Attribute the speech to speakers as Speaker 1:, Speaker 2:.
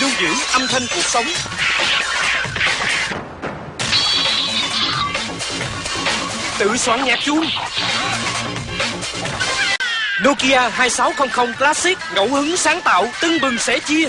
Speaker 1: lưu giữ âm thanh cuộc sống. Tự soạn nhạc chuông. Nokia 2600 Classic, ngẫu hứng sáng tạo, tưng bừng sẻ chia